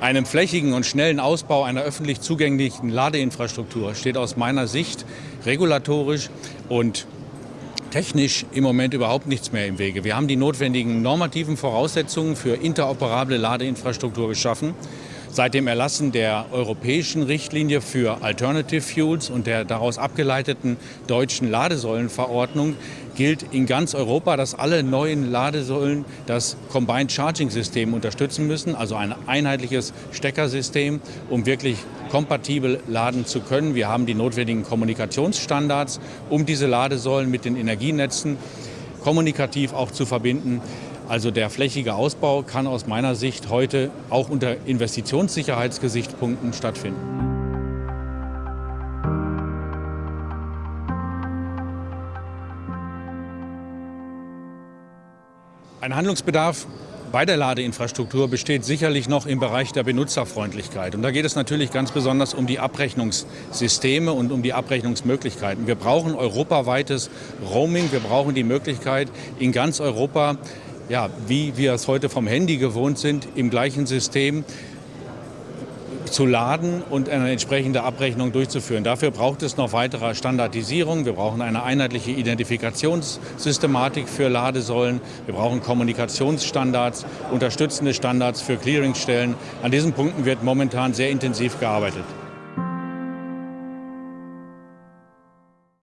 Einem flächigen und schnellen Ausbau einer öffentlich zugänglichen Ladeinfrastruktur steht aus meiner Sicht regulatorisch und technisch im Moment überhaupt nichts mehr im Wege. Wir haben die notwendigen normativen Voraussetzungen für interoperable Ladeinfrastruktur geschaffen. Seit dem Erlassen der europäischen Richtlinie für Alternative Fuels und der daraus abgeleiteten deutschen Ladesäulenverordnung gilt in ganz Europa, dass alle neuen Ladesäulen das Combined Charging System unterstützen müssen, also ein einheitliches Steckersystem, um wirklich kompatibel laden zu können. Wir haben die notwendigen Kommunikationsstandards, um diese Ladesäulen mit den Energienetzen kommunikativ auch zu verbinden. Also der flächige Ausbau kann aus meiner Sicht heute auch unter Investitionssicherheitsgesichtspunkten stattfinden. Ein Handlungsbedarf bei der Ladeinfrastruktur besteht sicherlich noch im Bereich der Benutzerfreundlichkeit. Und da geht es natürlich ganz besonders um die Abrechnungssysteme und um die Abrechnungsmöglichkeiten. Wir brauchen europaweites Roaming. Wir brauchen die Möglichkeit, in ganz Europa ja, wie wir es heute vom Handy gewohnt sind, im gleichen System zu laden und eine entsprechende Abrechnung durchzuführen. Dafür braucht es noch weitere Standardisierung. Wir brauchen eine einheitliche Identifikationssystematik für Ladesäulen. Wir brauchen Kommunikationsstandards, unterstützende Standards für Clearingstellen. An diesen Punkten wird momentan sehr intensiv gearbeitet.